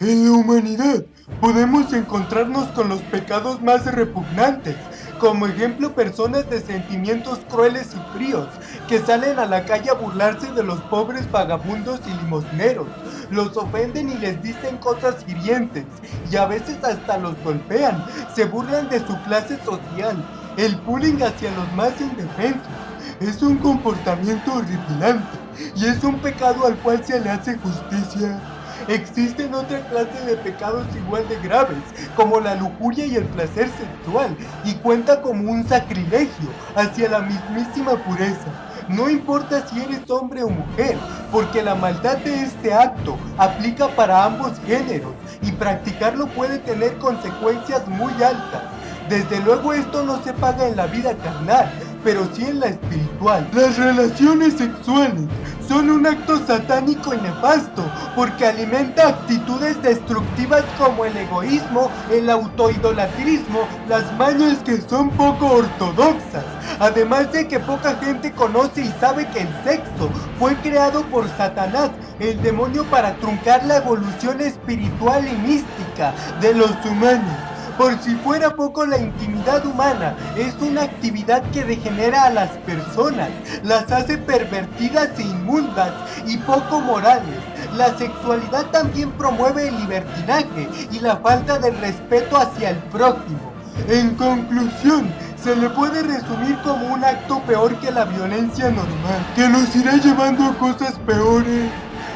En la humanidad podemos encontrarnos con los pecados más repugnantes, como ejemplo personas de sentimientos crueles y fríos, que salen a la calle a burlarse de los pobres vagabundos y limosneros, los ofenden y les dicen cosas hirientes, y a veces hasta los golpean, se burlan de su clase social, el bullying hacia los más indefensos, es un comportamiento horripilante, y es un pecado al cual se le hace justicia. Existen otra clase de pecados igual de graves, como la lujuria y el placer sexual, y cuenta como un sacrilegio hacia la mismísima pureza. No importa si eres hombre o mujer, porque la maldad de este acto aplica para ambos géneros, y practicarlo puede tener consecuencias muy altas. Desde luego esto no se paga en la vida carnal, pero sí en la espiritual. Las relaciones sexuales son un acto satánico y nefasto, porque alimenta actitudes destructivas como el egoísmo, el autoidolatrismo, las mañas que son poco ortodoxas. Además de que poca gente conoce y sabe que el sexo fue creado por Satanás, el demonio para truncar la evolución espiritual y mística de los humanos. Por si fuera poco la intimidad humana es una actividad que degenera a las personas, las hace pervertidas e inmundas y poco morales. La sexualidad también promueve el libertinaje y la falta de respeto hacia el prójimo. En conclusión, se le puede resumir como un acto peor que la violencia normal, que nos irá llevando a cosas peores.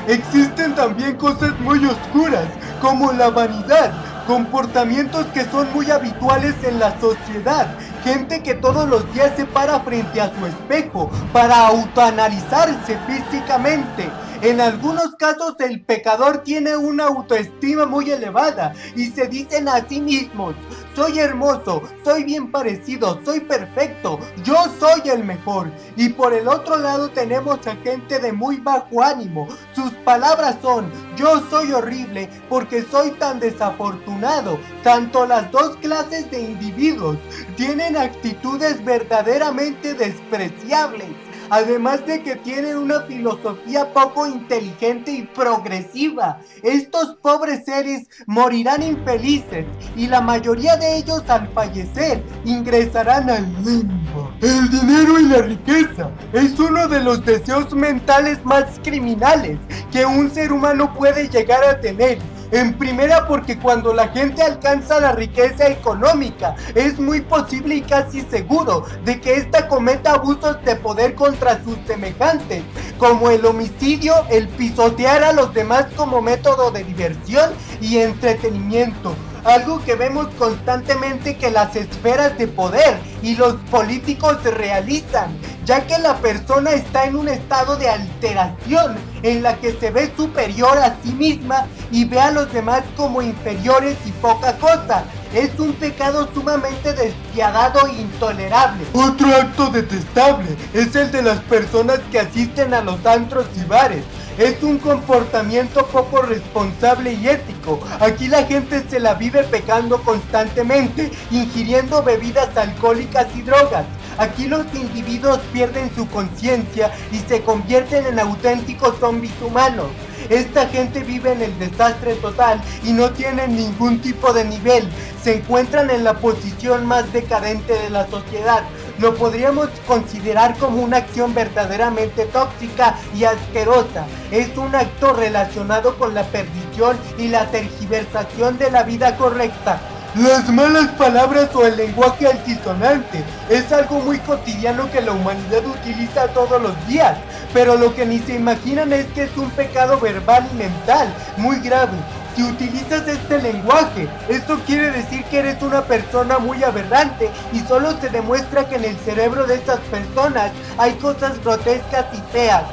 Existen también cosas muy oscuras, como la vanidad, comportamientos que son muy habituales en la sociedad, gente que todos los días se para frente a su espejo para autoanalizarse físicamente. En algunos casos el pecador tiene una autoestima muy elevada y se dicen a sí mismos, soy hermoso, soy bien parecido, soy perfecto, yo soy el mejor. Y por el otro lado tenemos a gente de muy bajo ánimo. Sus palabras son, yo soy horrible porque soy tan desafortunado. Tanto las dos clases de individuos tienen actitudes verdaderamente despreciables además de que tienen una filosofía poco inteligente y progresiva. Estos pobres seres morirán infelices y la mayoría de ellos al fallecer ingresarán al limbo. El dinero y la riqueza es uno de los deseos mentales más criminales que un ser humano puede llegar a tener en primera porque cuando la gente alcanza la riqueza económica es muy posible y casi seguro de que ésta cometa abusos de poder contra sus semejantes, como el homicidio, el pisotear a los demás como método de diversión y entretenimiento algo que vemos constantemente que las esferas de poder y los políticos realizan, ya que la persona está en un estado de alteración en la que se ve superior a sí misma y ve a los demás como inferiores y poca cosa. Es un pecado sumamente despiadado e intolerable. Otro acto detestable es el de las personas que asisten a los antros y bares es un comportamiento poco responsable y ético. Aquí la gente se la vive pecando constantemente, ingiriendo bebidas alcohólicas y drogas. Aquí los individuos pierden su conciencia y se convierten en auténticos zombies humanos. Esta gente vive en el desastre total y no tienen ningún tipo de nivel. Se encuentran en la posición más decadente de la sociedad lo podríamos considerar como una acción verdaderamente tóxica y asquerosa. Es un acto relacionado con la perdición y la tergiversación de la vida correcta. Las malas palabras o el lenguaje altisonante es algo muy cotidiano que la humanidad utiliza todos los días, pero lo que ni se imaginan es que es un pecado verbal y mental muy grave si utilizas este lenguaje, esto quiere decir que eres una persona muy aberrante y solo se demuestra que en el cerebro de estas personas hay cosas grotescas y feas.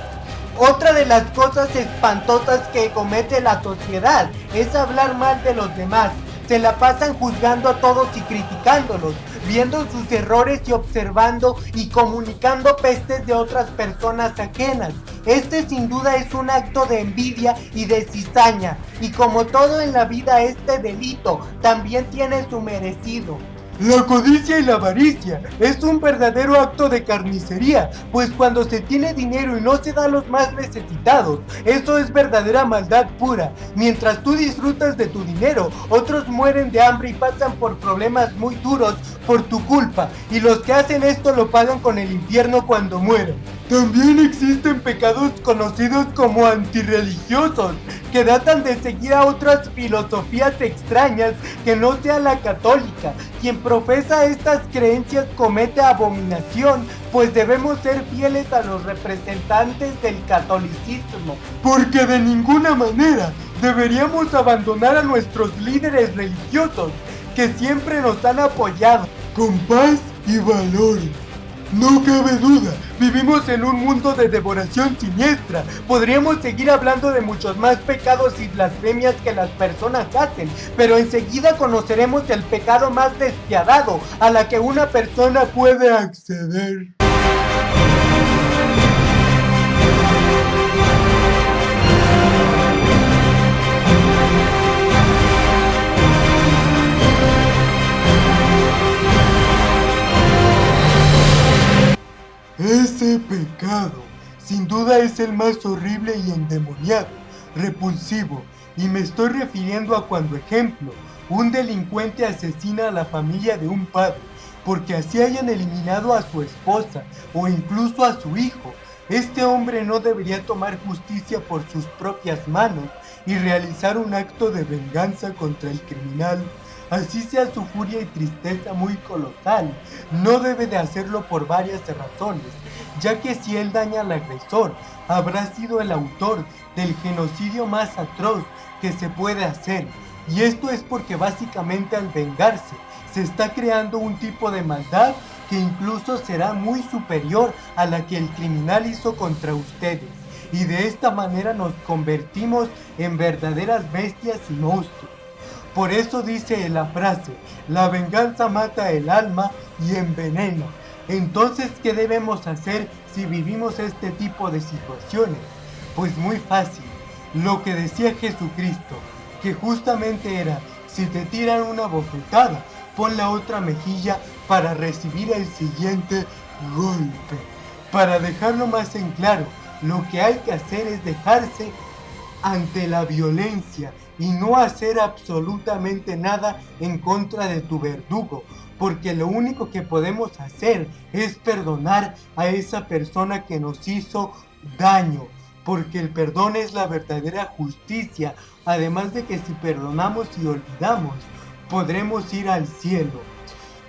Otra de las cosas espantosas que comete la sociedad es hablar mal de los demás. Se la pasan juzgando a todos y criticándolos, viendo sus errores y observando y comunicando pestes de otras personas ajenas. Este sin duda es un acto de envidia y de cizaña, y como todo en la vida este delito también tiene su merecido. La codicia y la avaricia es un verdadero acto de carnicería, pues cuando se tiene dinero y no se da a los más necesitados, eso es verdadera maldad pura. Mientras tú disfrutas de tu dinero, otros mueren de hambre y pasan por problemas muy duros por tu culpa, y los que hacen esto lo pagan con el infierno cuando mueren. También existen pecados conocidos como antirreligiosos, que datan de seguir a otras filosofías extrañas que no sea la católica. Quien profesa estas creencias comete abominación, pues debemos ser fieles a los representantes del catolicismo. Porque de ninguna manera deberíamos abandonar a nuestros líderes religiosos, que siempre nos han apoyado con paz y valores. No cabe duda, vivimos en un mundo de devoración siniestra. Podríamos seguir hablando de muchos más pecados y blasfemias que las personas hacen, pero enseguida conoceremos el pecado más despiadado a la que una persona puede acceder. Ese pecado, sin duda es el más horrible y endemoniado, repulsivo, y me estoy refiriendo a cuando, ejemplo, un delincuente asesina a la familia de un padre, porque así hayan eliminado a su esposa o incluso a su hijo. Este hombre no debería tomar justicia por sus propias manos y realizar un acto de venganza contra el criminal así sea su furia y tristeza muy colosal, no debe de hacerlo por varias razones, ya que si él daña al agresor, habrá sido el autor del genocidio más atroz que se puede hacer, y esto es porque básicamente al vengarse, se está creando un tipo de maldad que incluso será muy superior a la que el criminal hizo contra ustedes. Y de esta manera nos convertimos en verdaderas bestias y monstruos. Por eso dice la frase, la venganza mata el alma y envenena. Entonces, ¿qué debemos hacer si vivimos este tipo de situaciones? Pues muy fácil, lo que decía Jesucristo, que justamente era, si te tiran una bofetada, pon la otra mejilla para recibir el siguiente golpe. Para dejarlo más en claro, lo que hay que hacer es dejarse ante la violencia y no hacer absolutamente nada en contra de tu verdugo, porque lo único que podemos hacer es perdonar a esa persona que nos hizo daño, porque el perdón es la verdadera justicia, además de que si perdonamos y olvidamos, podremos ir al cielo.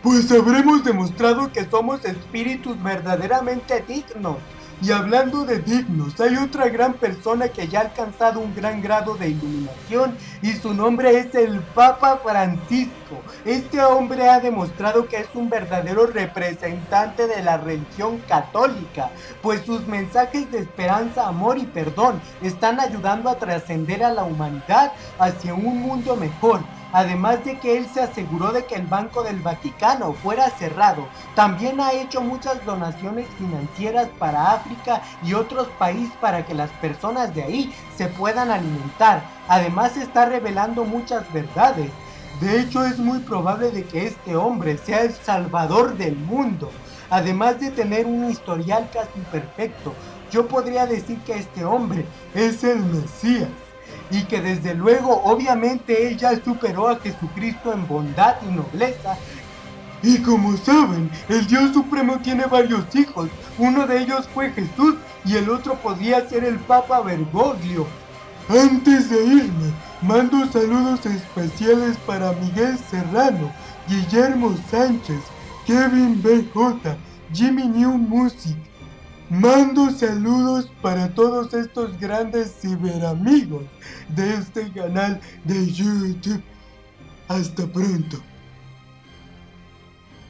Pues habremos demostrado que somos espíritus verdaderamente dignos, y hablando de dignos, hay otra gran persona que ya ha alcanzado un gran grado de iluminación y su nombre es el Papa Francisco. Este hombre ha demostrado que es un verdadero representante de la religión católica, pues sus mensajes de esperanza, amor y perdón están ayudando a trascender a la humanidad hacia un mundo mejor además de que él se aseguró de que el Banco del Vaticano fuera cerrado. También ha hecho muchas donaciones financieras para África y otros países para que las personas de ahí se puedan alimentar. Además está revelando muchas verdades. De hecho es muy probable de que este hombre sea el salvador del mundo. Además de tener un historial casi perfecto, yo podría decir que este hombre es el Mesías y que desde luego obviamente él ya superó a Jesucristo en bondad y nobleza. Y como saben, el Dios Supremo tiene varios hijos, uno de ellos fue Jesús y el otro podría ser el Papa Bergoglio. Antes de irme, mando saludos especiales para Miguel Serrano, Guillermo Sánchez, Kevin BJ, Jimmy New Music, Mando saludos para todos estos grandes ciberamigos de este canal de YouTube. Hasta pronto.